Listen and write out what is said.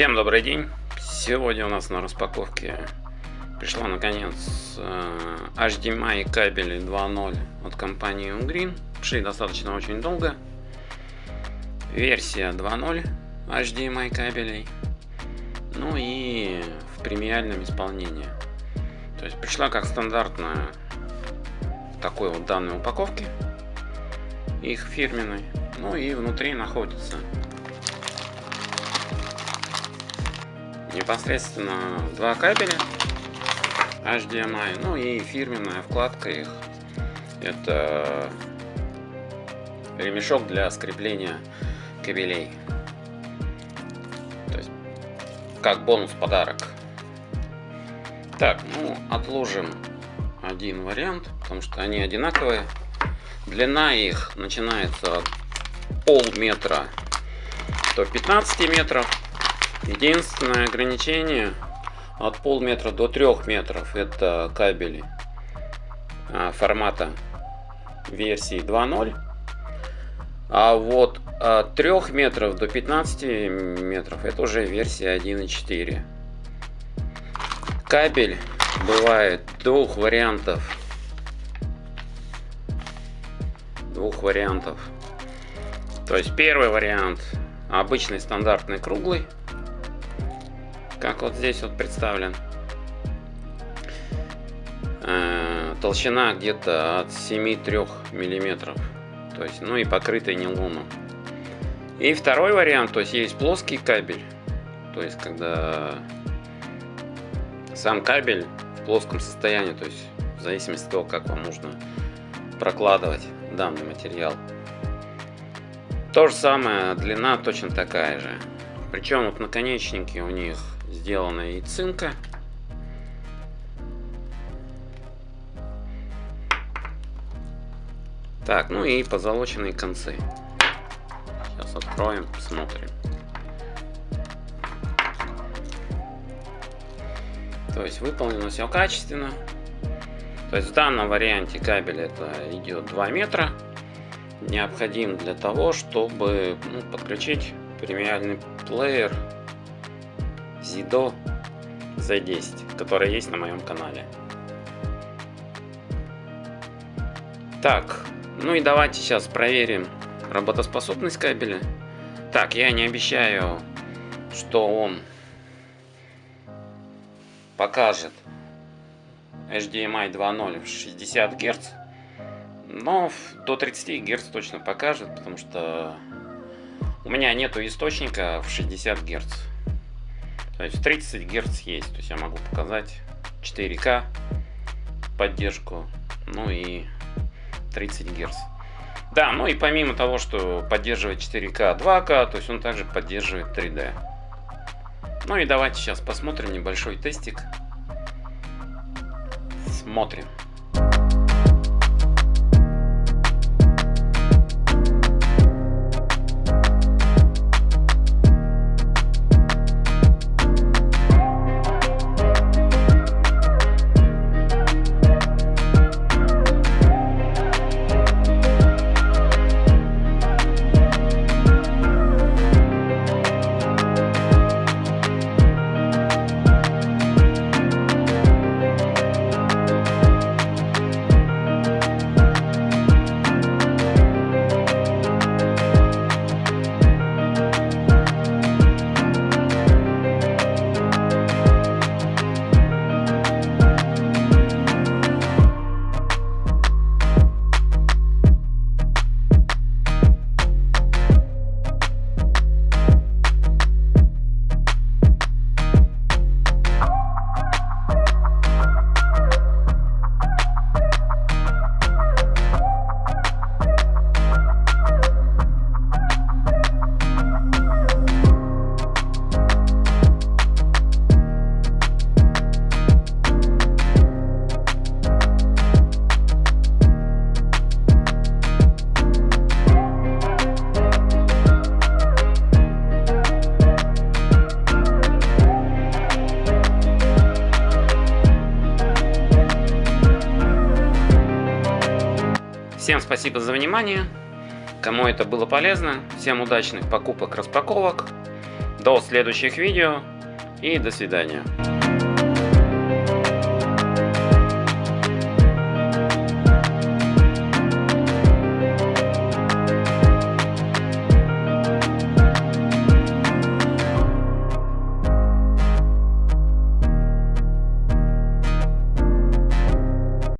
Всем добрый день! Сегодня у нас на распаковке пришла наконец э, HDMI кабели 2.0 от компании Ungreen. Шли достаточно очень долго. Версия 2.0 HDMI кабелей. Ну и в премиальном исполнении. То есть пришла как стандартная в такой вот данной упаковке. Их фирменной. Ну и внутри находится непосредственно два кабеля HDMI, ну и фирменная вкладка их. Это ремешок для скрепления кабелей. То есть, как бонус подарок. Так, ну, отложим один вариант, потому что они одинаковые. Длина их начинается от полметра до 15 метров. Единственное ограничение от полметра до трех метров это кабели а, формата версии 2.0. А вот от 3 метров до 15 метров это уже версия 1.4. Кабель бывает двух вариантов. Двух вариантов. То есть первый вариант обычный стандартный круглый как вот здесь вот представлен. Э, толщина где-то от 7-3 миллиметров. То есть, ну и покрытый нейлоном. И второй вариант, то есть есть плоский кабель. То есть, когда сам кабель в плоском состоянии, то есть в зависимости от того, как вам нужно прокладывать данный материал. То же самое, длина точно такая же. Причем вот наконечники у них сделана из цинка. Так, ну и позолоченные концы. Сейчас откроем, посмотрим. То есть выполнено все качественно. То есть в данном варианте кабель это идет 2 метра. Необходим для того, чтобы ну, подключить премиальный плеер Zido Z10, которая есть на моем канале. Так, ну и давайте сейчас проверим работоспособность кабеля. Так, я не обещаю, что он покажет HDMI 2.0 в 60 Гц, но до 30 Гц точно покажет, потому что у меня нету источника в 60 Гц. То есть 30 Гц есть, то есть я могу показать 4К поддержку, ну и 30 Гц. Да, ну и помимо того, что поддерживает 4К, 2К, то есть он также поддерживает 3D. Ну и давайте сейчас посмотрим небольшой тестик. Смотрим. Всем спасибо за внимание. Кому это было полезно, всем удачных покупок, распаковок. До следующих видео и до свидания.